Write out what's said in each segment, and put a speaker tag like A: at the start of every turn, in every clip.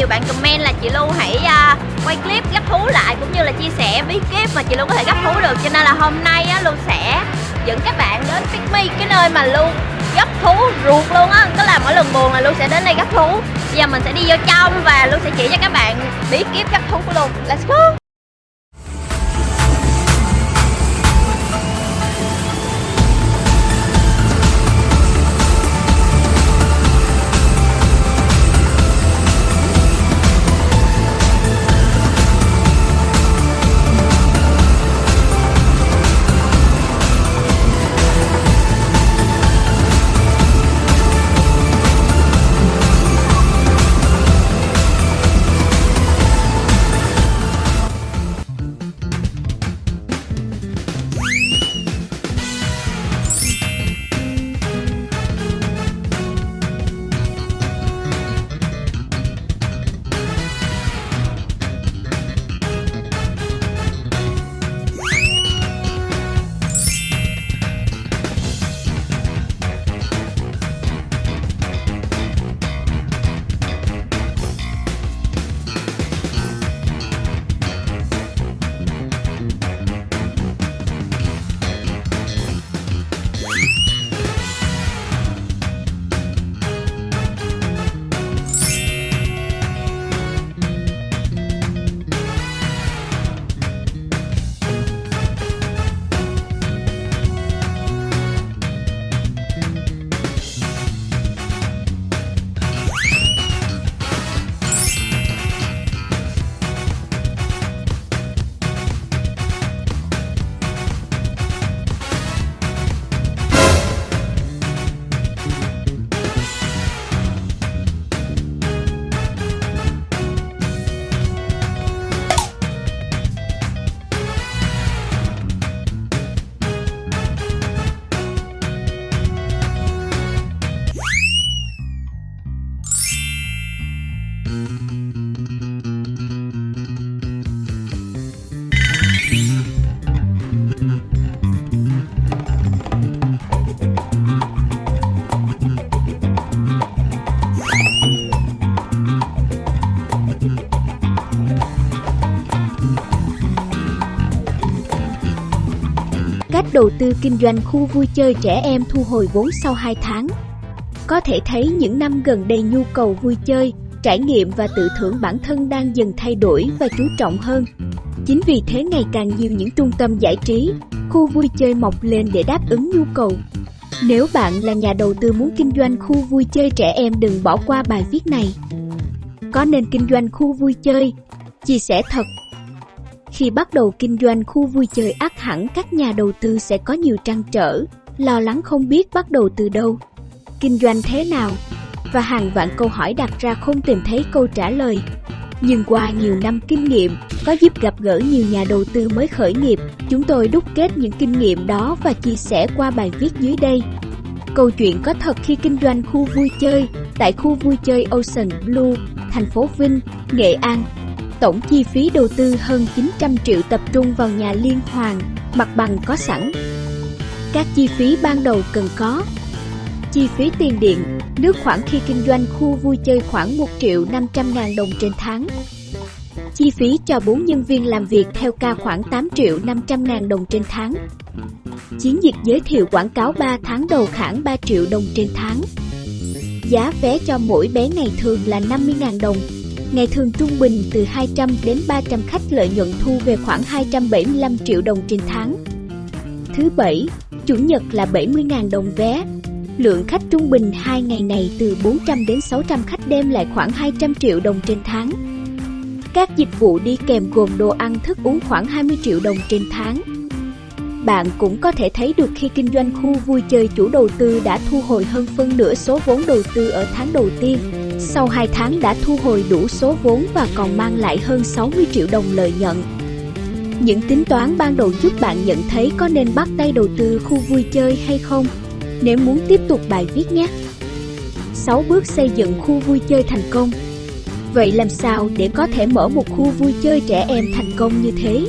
A: nhiều bạn comment là chị Lưu hãy uh, quay clip gấp thú lại Cũng như là chia sẻ bí kíp mà chị Lưu có thể gấp thú được. Cho nên là hôm nay á, Lưu sẽ dẫn các bạn đến Pick Me Cái nơi mà Lưu gấp thú ruột luôn á. Tức là mỗi lần buồn là Lưu sẽ đến đây gấp thú Bây giờ mình sẽ đi vô trong và Lưu sẽ chỉ cho các bạn bí kíp gấp thú của Lưu Let's go!
B: Đầu tư kinh doanh khu vui chơi trẻ em thu hồi vốn sau 2 tháng. Có thể thấy những năm gần đây nhu cầu vui chơi, trải nghiệm và tự thưởng bản thân đang dần thay đổi và chú trọng hơn. Chính vì thế ngày càng nhiều những trung tâm giải trí, khu vui chơi mọc lên để đáp ứng nhu cầu. Nếu bạn là nhà đầu tư muốn kinh doanh khu vui chơi trẻ em đừng bỏ qua bài viết này. Có nên kinh doanh khu vui chơi? Chia sẻ thật khi bắt đầu kinh doanh khu vui chơi ác hẳn các nhà đầu tư sẽ có nhiều trăn trở, lo lắng không biết bắt đầu từ đâu, kinh doanh thế nào, và hàng vạn câu hỏi đặt ra không tìm thấy câu trả lời. Nhưng qua nhiều năm kinh nghiệm, có dịp gặp gỡ nhiều nhà đầu tư mới khởi nghiệp, chúng tôi đúc kết những kinh nghiệm đó và chia sẻ qua bài viết dưới đây. Câu chuyện có thật khi kinh doanh khu vui chơi tại khu vui chơi Ocean Blue, thành phố Vinh, Nghệ An, Tổng chi phí đầu tư hơn 900 triệu tập trung vào nhà liên hoàn, mặt bằng có sẵn. Các chi phí ban đầu cần có Chi phí tiền điện, nước khoảng khi kinh doanh khu vui chơi khoảng 1 triệu 500 ngàn đồng trên tháng. Chi phí cho 4 nhân viên làm việc theo ca khoảng 8 triệu 500 ngàn đồng trên tháng. Chiến dịch giới thiệu quảng cáo 3 tháng đầu khoảng 3 triệu đồng trên tháng. Giá vé cho mỗi bé ngày thường là 50.000 đồng, ngày thường trung bình từ 200 đến 300 khách lợi nhuận thu về khoảng 275 triệu đồng trên tháng. Thứ bảy, Chủ nhật là 70.000 đồng vé. Lượng khách trung bình 2 ngày này từ 400 đến 600 khách đem lại khoảng 200 triệu đồng trên tháng. Các dịch vụ đi kèm gồm đồ ăn thức uống khoảng 20 triệu đồng trên tháng. Bạn cũng có thể thấy được khi kinh doanh khu vui chơi chủ đầu tư đã thu hồi hơn phân nửa số vốn đầu tư ở tháng đầu tiên sau 2 tháng đã thu hồi đủ số vốn và còn mang lại hơn 60 triệu đồng lợi nhuận. Những tính toán ban đầu giúp bạn nhận thấy có nên bắt tay đầu tư khu vui chơi hay không? Nếu muốn tiếp tục bài viết nhé! 6 bước xây dựng khu vui chơi thành công Vậy làm sao để có thể mở một khu vui chơi trẻ em thành công như thế?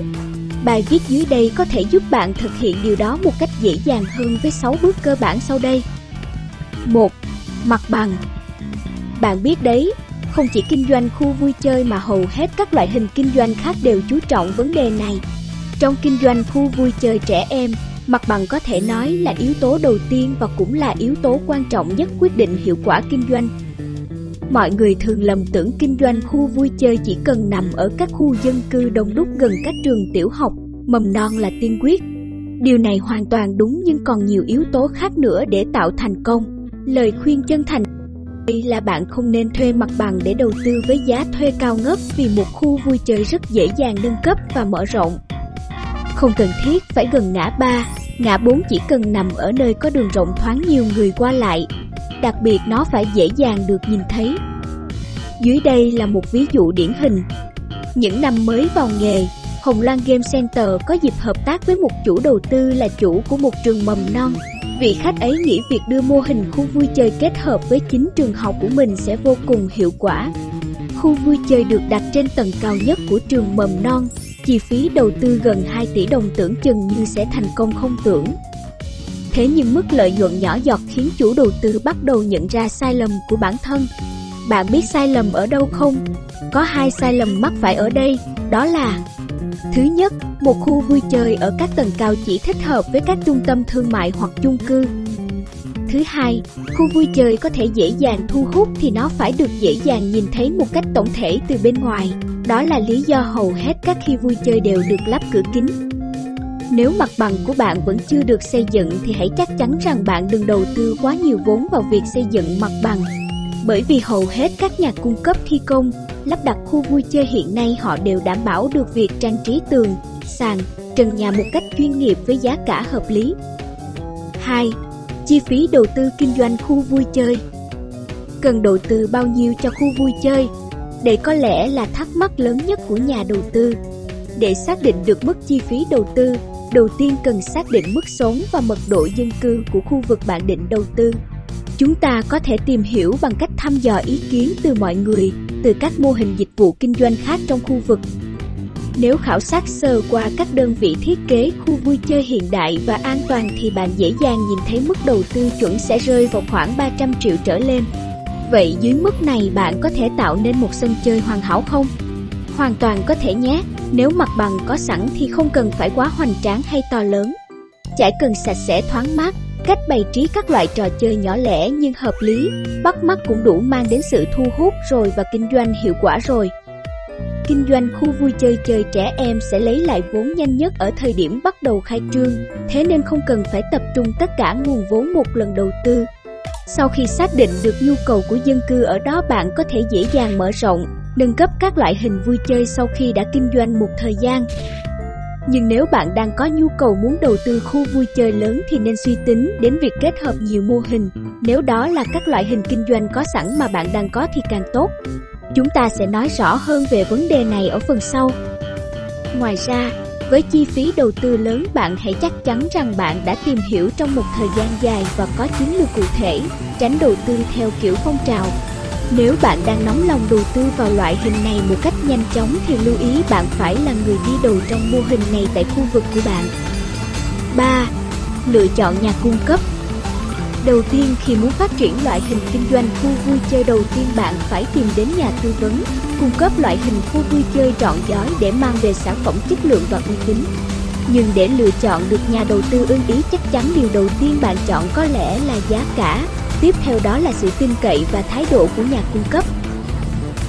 B: Bài viết dưới đây có thể giúp bạn thực hiện điều đó một cách dễ dàng hơn với 6 bước cơ bản sau đây. 1. Mặt bằng bạn biết đấy, Không chỉ kinh doanh khu vui chơi mà hầu hết các loại hình kinh doanh khác đều chú trọng vấn đề này. Trong kinh doanh khu vui chơi trẻ em, mặt bằng có thể nói là yếu tố đầu tiên và cũng là yếu tố quan trọng nhất quyết định hiệu quả kinh doanh. Mọi người thường lầm tưởng kinh doanh khu vui chơi chỉ cần nằm ở các khu dân cư đông đúc gần các trường tiểu học, mầm non là tiên quyết. Điều này hoàn toàn đúng nhưng còn nhiều yếu tố khác nữa để tạo thành công. Lời khuyên chân thành đây là bạn không nên thuê mặt bằng để đầu tư với giá thuê cao ngất vì một khu vui chơi rất dễ dàng nâng cấp và mở rộng. Không cần thiết phải gần ngã ba, ngã bốn chỉ cần nằm ở nơi có đường rộng thoáng nhiều người qua lại. Đặc biệt nó phải dễ dàng được nhìn thấy. Dưới đây là một ví dụ điển hình. Những năm mới vào nghề, Hồng Loan Game Center có dịp hợp tác với một chủ đầu tư là chủ của một trường mầm non. Vị khách ấy nghĩ việc đưa mô hình khu vui chơi kết hợp với chính trường học của mình sẽ vô cùng hiệu quả. Khu vui chơi được đặt trên tầng cao nhất của trường mầm non, chi phí đầu tư gần 2 tỷ đồng tưởng chừng như sẽ thành công không tưởng. Thế nhưng mức lợi nhuận nhỏ giọt khiến chủ đầu tư bắt đầu nhận ra sai lầm của bản thân. Bạn biết sai lầm ở đâu không? Có hai sai lầm mắc phải ở đây, đó là Thứ nhất, một khu vui chơi ở các tầng cao chỉ thích hợp với các trung tâm thương mại hoặc chung cư. Thứ hai, khu vui chơi có thể dễ dàng thu hút thì nó phải được dễ dàng nhìn thấy một cách tổng thể từ bên ngoài. Đó là lý do hầu hết các khi vui chơi đều được lắp cửa kính. Nếu mặt bằng của bạn vẫn chưa được xây dựng thì hãy chắc chắn rằng bạn đừng đầu tư quá nhiều vốn vào việc xây dựng mặt bằng. Bởi vì hầu hết các nhà cung cấp thi công lắp đặt khu vui chơi hiện nay họ đều đảm bảo được việc trang trí tường, sàn, trần nhà một cách chuyên nghiệp với giá cả hợp lý. 2. Chi phí đầu tư kinh doanh khu vui chơi Cần đầu tư bao nhiêu cho khu vui chơi? Đây có lẽ là thắc mắc lớn nhất của nhà đầu tư. Để xác định được mức chi phí đầu tư, đầu tiên cần xác định mức sống và mật độ dân cư của khu vực bạn định đầu tư. Chúng ta có thể tìm hiểu bằng cách thăm dò ý kiến từ mọi người, từ các mô hình dịch vụ kinh doanh khác trong khu vực. Nếu khảo sát sơ qua các đơn vị thiết kế khu vui chơi hiện đại và an toàn thì bạn dễ dàng nhìn thấy mức đầu tư chuẩn sẽ rơi vào khoảng 300 triệu trở lên. Vậy dưới mức này bạn có thể tạo nên một sân chơi hoàn hảo không? Hoàn toàn có thể nhé, nếu mặt bằng có sẵn thì không cần phải quá hoành tráng hay to lớn. Chỉ cần sạch sẽ thoáng mát, Cách bày trí các loại trò chơi nhỏ lẻ nhưng hợp lý, bắt mắt cũng đủ mang đến sự thu hút rồi và kinh doanh hiệu quả rồi. Kinh doanh khu vui chơi chơi trẻ em sẽ lấy lại vốn nhanh nhất ở thời điểm bắt đầu khai trương, thế nên không cần phải tập trung tất cả nguồn vốn một lần đầu tư. Sau khi xác định được nhu cầu của dân cư ở đó bạn có thể dễ dàng mở rộng, nâng cấp các loại hình vui chơi sau khi đã kinh doanh một thời gian. Nhưng nếu bạn đang có nhu cầu muốn đầu tư khu vui chơi lớn thì nên suy tính đến việc kết hợp nhiều mô hình. Nếu đó là các loại hình kinh doanh có sẵn mà bạn đang có thì càng tốt. Chúng ta sẽ nói rõ hơn về vấn đề này ở phần sau. Ngoài ra, với chi phí đầu tư lớn bạn hãy chắc chắn rằng bạn đã tìm hiểu trong một thời gian dài và có chiến lược cụ thể, tránh đầu tư theo kiểu phong trào nếu bạn đang nóng lòng đầu tư vào loại hình này một cách nhanh chóng thì lưu ý bạn phải là người đi đầu trong mô hình này tại khu vực của bạn. 3. Lựa chọn nhà cung cấp Đầu tiên khi muốn phát triển loại hình kinh doanh khu vui chơi đầu tiên bạn phải tìm đến nhà tư vấn, cung cấp loại hình khu vui chơi trọn gói để mang về sản phẩm chất lượng và uy tín. Nhưng để lựa chọn được nhà đầu tư ưng ý chắc chắn điều đầu tiên bạn chọn có lẽ là giá cả, Tiếp theo đó là sự tin cậy và thái độ của nhà cung cấp.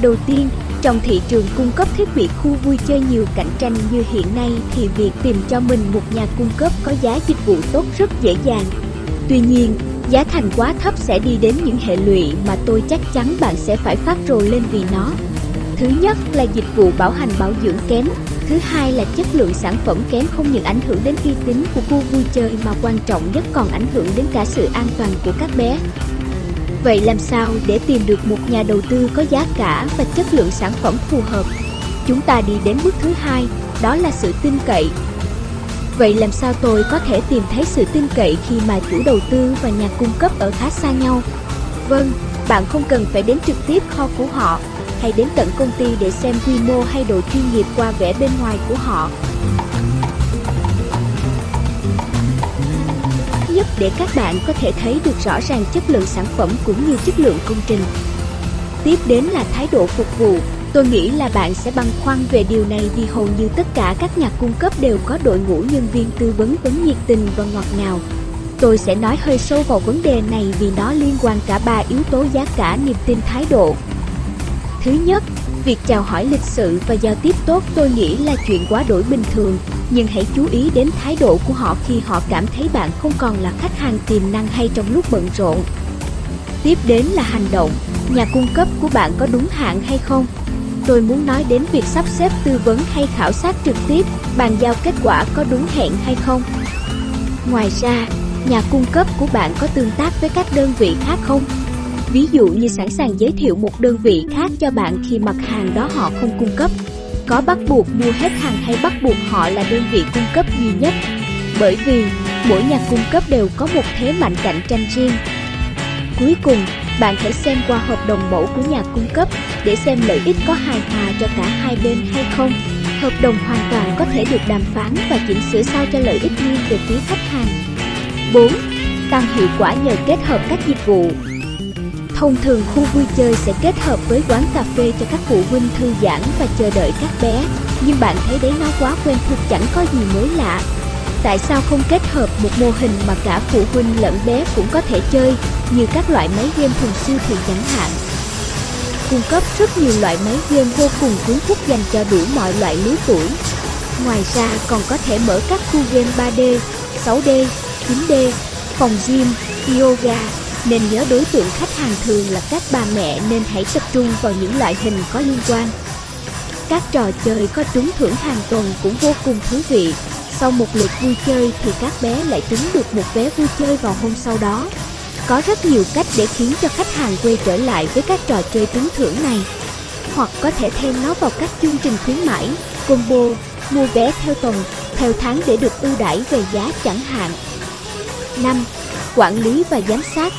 B: Đầu tiên, trong thị trường cung cấp thiết bị khu vui chơi nhiều cạnh tranh như hiện nay thì việc tìm cho mình một nhà cung cấp có giá dịch vụ tốt rất dễ dàng. Tuy nhiên, giá thành quá thấp sẽ đi đến những hệ lụy mà tôi chắc chắn bạn sẽ phải phát rồ lên vì nó. Thứ nhất là dịch vụ bảo hành bảo dưỡng kém, thứ hai là chất lượng sản phẩm kém không những ảnh hưởng đến uy tín của khu vui chơi mà quan trọng nhất còn ảnh hưởng đến cả sự an toàn của các bé. Vậy làm sao để tìm được một nhà đầu tư có giá cả và chất lượng sản phẩm phù hợp? Chúng ta đi đến bước thứ hai, đó là sự tin cậy. Vậy làm sao tôi có thể tìm thấy sự tin cậy khi mà chủ đầu tư và nhà cung cấp ở khá xa nhau? Vâng, bạn không cần phải đến trực tiếp kho của họ hay đến tận công ty để xem quy mô hay độ chuyên nghiệp qua vẻ bên ngoài của họ. Nhất để các bạn có thể thấy được rõ ràng chất lượng sản phẩm cũng như chất lượng công trình. Tiếp đến là thái độ phục vụ. Tôi nghĩ là bạn sẽ băn khoăn về điều này vì hầu như tất cả các nhà cung cấp đều có đội ngũ nhân viên tư vấn vấn nhiệt tình và ngọt ngào. Tôi sẽ nói hơi sâu vào vấn đề này vì nó liên quan cả ba yếu tố giá cả, niềm tin, thái độ. Thứ nhất, việc chào hỏi lịch sự và giao tiếp tốt tôi nghĩ là chuyện quá đổi bình thường, nhưng hãy chú ý đến thái độ của họ khi họ cảm thấy bạn không còn là khách hàng tiềm năng hay trong lúc bận rộn. Tiếp đến là hành động, nhà cung cấp của bạn có đúng hạn hay không? Tôi muốn nói đến việc sắp xếp tư vấn hay khảo sát trực tiếp, bàn giao kết quả có đúng hẹn hay không. Ngoài ra, nhà cung cấp của bạn có tương tác với các đơn vị khác không? Ví dụ như sẵn sàng giới thiệu một đơn vị khác cho bạn khi mặt hàng đó họ không cung cấp. Có bắt buộc mua hết hàng hay bắt buộc họ là đơn vị cung cấp duy nhất? Bởi vì mỗi nhà cung cấp đều có một thế mạnh cạnh tranh riêng. Cuối cùng, bạn hãy xem qua hợp đồng mẫu của nhà cung cấp để xem lợi ích có hài hòa cho cả hai bên hay không. Hợp đồng hoàn toàn có thể được đàm phán và chỉnh sửa sao cho lợi ích riêng về phía khách hàng. 4. Tăng hiệu quả nhờ kết hợp các dịch vụ Thông thường khu vui chơi sẽ kết hợp với quán cà phê cho các phụ huynh thư giãn và chờ đợi các bé. Nhưng bạn thấy đấy nó quá quen thuộc chẳng có gì mới lạ. Tại sao không kết hợp một mô hình mà cả phụ huynh lẫn bé cũng có thể chơi Như các loại máy game thuần siêu thị chẳng hạn? Cung cấp rất nhiều loại máy game vô cùng cuốn hút dành cho đủ mọi loại lứa tuổi. Ngoài ra còn có thể mở các khu game 3D, 6D, 9D, phòng gym, yoga nên nhớ đối tượng khách hàng thường là các bà mẹ nên hãy tập trung vào những loại hình có liên quan. Các trò chơi có trúng thưởng hàng tuần cũng vô cùng thú vị. Sau một lượt vui chơi thì các bé lại trúng được một vé vui chơi vào hôm sau đó. Có rất nhiều cách để khiến cho khách hàng quay trở lại với các trò chơi trúng thưởng này. Hoặc có thể thêm nó vào các chương trình khuyến mãi, combo, mua vé theo tuần, theo tháng để được ưu đãi về giá chẳng hạn. 5. Quản lý và giám sát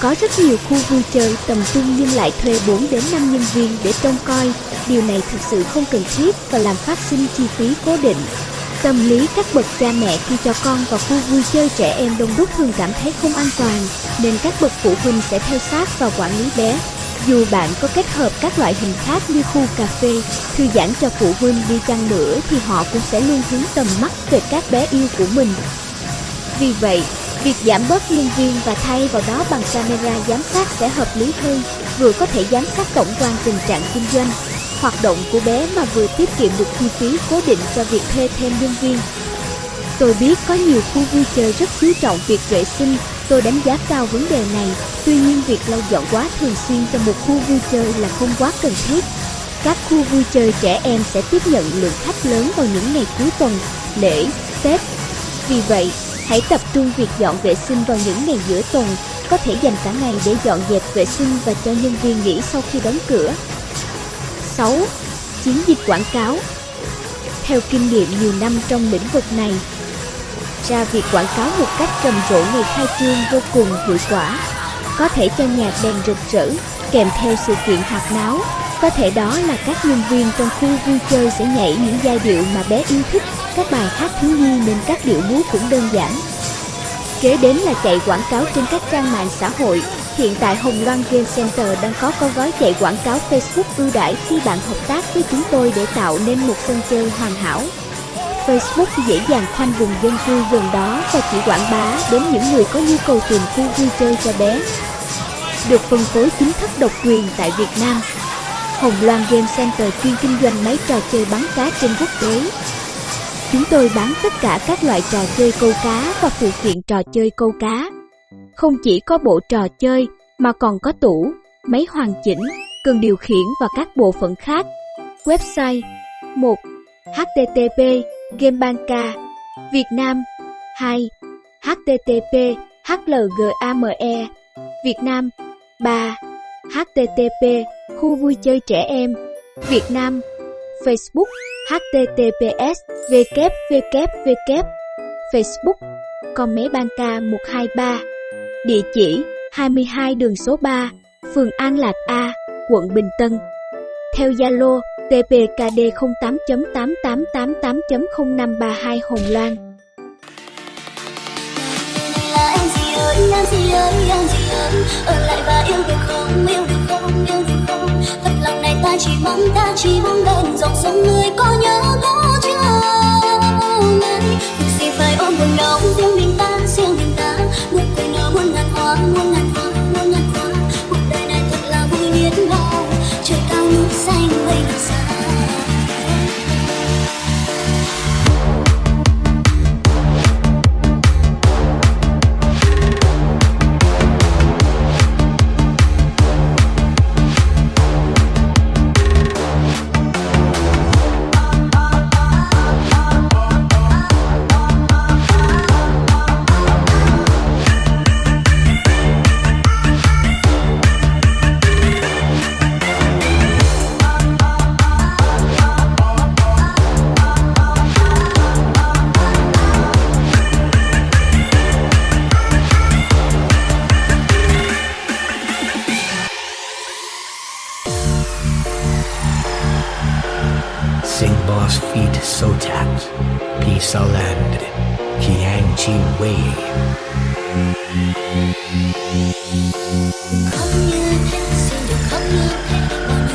B: có rất nhiều khu vui chơi tầm trung nhưng lại thuê 4 đến 5 nhân viên để trông coi. Điều này thực sự không cần thiết và làm phát sinh chi phí cố định. Tâm lý các bậc cha mẹ khi cho con vào khu vui chơi trẻ em đông đúc thường cảm thấy không an toàn, nên các bậc phụ huynh sẽ theo sát và quản lý bé. Dù bạn có kết hợp các loại hình khác như khu cà phê, thư giãn cho phụ huynh đi chăng nữa thì họ cũng sẽ luôn hướng tầm mắt về các bé yêu của mình. Vì vậy, Việc giảm bớt nhân viên và thay vào đó bằng camera giám sát sẽ hợp lý hơn, vừa có thể giám sát tổng quan tình trạng kinh doanh, hoạt động của bé mà vừa tiết kiệm được chi phí cố định cho việc thuê thêm nhân viên. Tôi biết có nhiều khu vui chơi rất chú trọng việc vệ sinh, tôi đánh giá cao vấn đề này, tuy nhiên việc lau dọn quá thường xuyên cho một khu vui chơi là không quá cần thiết. Các khu vui chơi trẻ em sẽ tiếp nhận lượng khách lớn vào những ngày cuối tuần, lễ, Tết. Vì vậy, Hãy tập trung việc dọn vệ sinh vào những ngày giữa tuần, có thể dành cả ngày để dọn dẹp vệ sinh và cho nhân viên nghỉ sau khi đóng cửa. 6. Chiến dịch quảng cáo Theo kinh nghiệm nhiều năm trong lĩnh vực này, ra việc quảng cáo một cách trầm rộ ngày khai trương vô cùng hiệu quả. Có thể cho nhạc đèn rực rỡ, kèm theo sự kiện hoạt náo. Có thể đó là các nhân viên trong khu vui chơi sẽ nhảy những giai điệu mà bé yêu thích các bài hát thiếu nhi nên các điệu múa cũng đơn giản. Kế đến là chạy quảng cáo trên các trang mạng xã hội. Hiện tại Hồng Loan Game Center đang có có gói chạy quảng cáo Facebook ưu đãi khi bạn hợp tác với chúng tôi để tạo nên một sân chơi hoàn hảo. Facebook dễ dàng khoanh vùng dân cư gần đó và chỉ quảng bá đến những người có nhu cầu tìm khu vui chơi cho bé. Được phân phối chính thức độc quyền tại Việt Nam, Hồng Loan Game Center chuyên kinh doanh máy trò chơi bắn cá trên quốc tế Chúng tôi bán tất cả các loại trò chơi câu cá và phụ kiện trò chơi câu cá. Không chỉ có bộ trò chơi mà còn có tủ, máy hoàn chỉnh, cần điều khiển và các bộ phận khác. Website 1. http Gamebanka Việt Nam 2. http hlgame Việt Nam 3. http Khu vui chơi trẻ em Việt Nam Facebook https www facebook con mé banca 123 địa chỉ 22 đường số 3 phường An Lạc A quận Bình Tân. Theo Zalo tpkd 08.8888.0532 Hồng Loan. Là em gì ơi, em gì ơi, em gì ơi, ở lại và yêu được không, yêu được
C: không yêu thì ta chỉ mong ta, chỉ mong gần dòng sông người có nhớ có chưa? Này việc gì phải ôm buồn đau, riêng mình ta, riêng mình ta. Nụ cười nở muôn ngàn hoa, muôn ngàn hoa, muôn ngàn hoa. Cuộc đời này thật là vui biết bao. Trời cao núi xanh mây gần xa
D: boss feet so tapped. Peace chi wei. Come you, come.